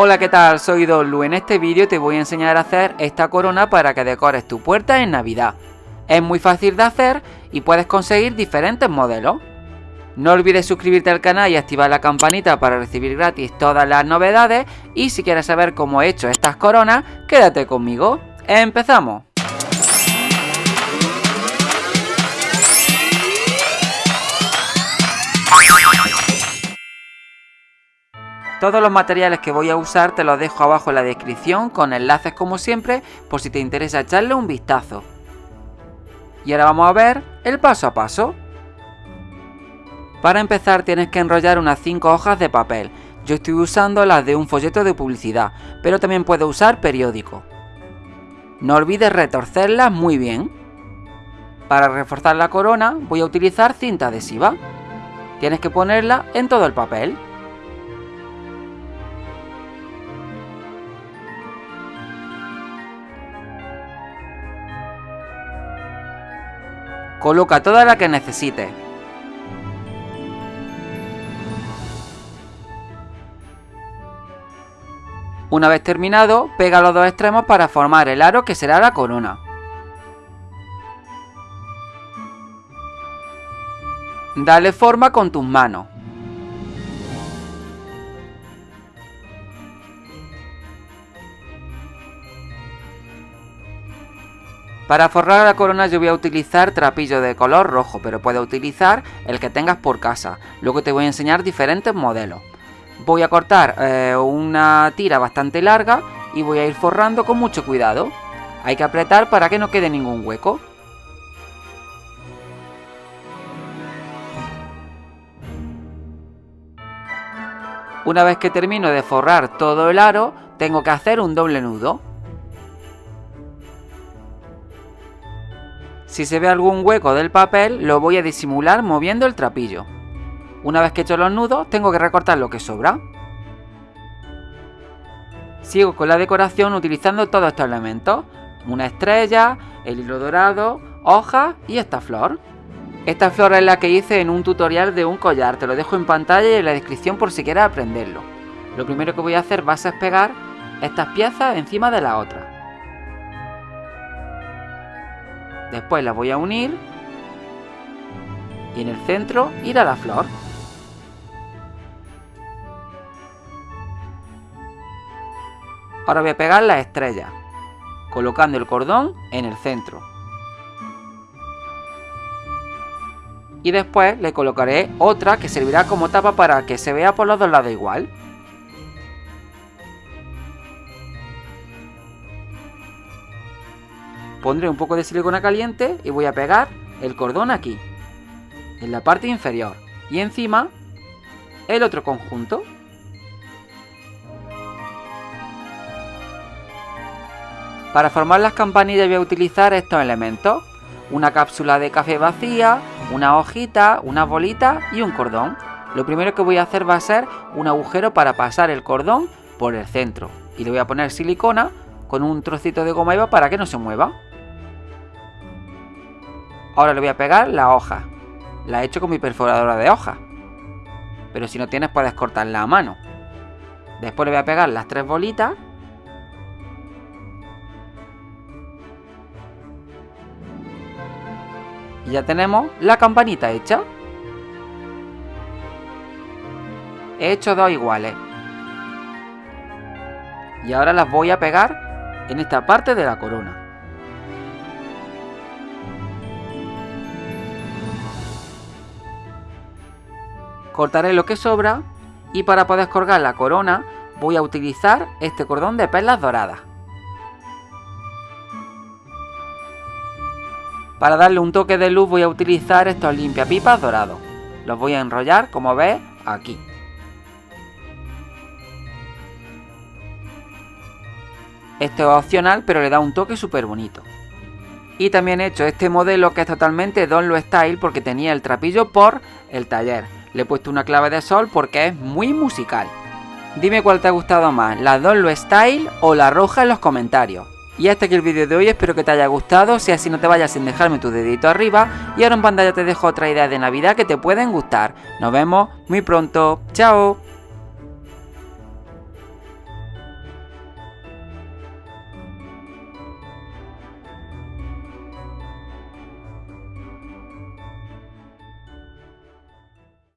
Hola, ¿qué tal? Soy Dolu. En este vídeo te voy a enseñar a hacer esta corona para que decores tu puerta en Navidad. Es muy fácil de hacer y puedes conseguir diferentes modelos. No olvides suscribirte al canal y activar la campanita para recibir gratis todas las novedades y si quieres saber cómo he hecho estas coronas, quédate conmigo. ¡Empezamos! Todos los materiales que voy a usar te los dejo abajo en la descripción con enlaces como siempre por si te interesa echarle un vistazo. Y ahora vamos a ver el paso a paso. Para empezar tienes que enrollar unas 5 hojas de papel. Yo estoy usando las de un folleto de publicidad, pero también puedes usar periódico. No olvides retorcerlas muy bien. Para reforzar la corona voy a utilizar cinta adhesiva. Tienes que ponerla en todo el papel. Coloca toda la que necesites. Una vez terminado, pega los dos extremos para formar el aro que será la corona. Dale forma con tus manos. Para forrar la corona yo voy a utilizar trapillo de color rojo, pero puedes utilizar el que tengas por casa. Luego te voy a enseñar diferentes modelos. Voy a cortar eh, una tira bastante larga y voy a ir forrando con mucho cuidado. Hay que apretar para que no quede ningún hueco. Una vez que termino de forrar todo el aro, tengo que hacer un doble nudo. Si se ve algún hueco del papel, lo voy a disimular moviendo el trapillo. Una vez que he hecho los nudos, tengo que recortar lo que sobra. Sigo con la decoración utilizando todos estos elementos. Una estrella, el hilo dorado, hojas y esta flor. Esta flor es la que hice en un tutorial de un collar, te lo dejo en pantalla y en la descripción por si quieres aprenderlo. Lo primero que voy a hacer va a ser pegar estas piezas encima de la otra. Después la voy a unir. Y en el centro ir a la flor. Ahora voy a pegar la estrella, colocando el cordón en el centro. Y después le colocaré otra que servirá como tapa para que se vea por los dos lados igual. Pondré un poco de silicona caliente y voy a pegar el cordón aquí, en la parte inferior. Y encima, el otro conjunto. Para formar las campanillas voy a utilizar estos elementos. Una cápsula de café vacía, una hojita, una bolita y un cordón. Lo primero que voy a hacer va a ser un agujero para pasar el cordón por el centro. Y le voy a poner silicona con un trocito de goma eva para que no se mueva. Ahora le voy a pegar la hoja. La he hecho con mi perforadora de hoja. Pero si no tienes puedes cortarla a mano. Después le voy a pegar las tres bolitas. Y ya tenemos la campanita hecha. He hecho dos iguales. Y ahora las voy a pegar en esta parte de la corona. Cortaré lo que sobra y para poder colgar la corona voy a utilizar este cordón de perlas doradas. Para darle un toque de luz voy a utilizar estos limpiapipas dorados. Los voy a enrollar como ves aquí. Esto es opcional pero le da un toque súper bonito. Y también he hecho este modelo que es totalmente Don Lo Style porque tenía el trapillo por el taller. Le he puesto una clave de sol porque es muy musical. Dime cuál te ha gustado más, la Donlo Style o la roja en los comentarios. Y hasta aquí el vídeo de hoy, espero que te haya gustado, si así no te vayas sin dejarme tu dedito arriba y ahora en pantalla te dejo otra idea de Navidad que te pueden gustar. Nos vemos muy pronto, chao.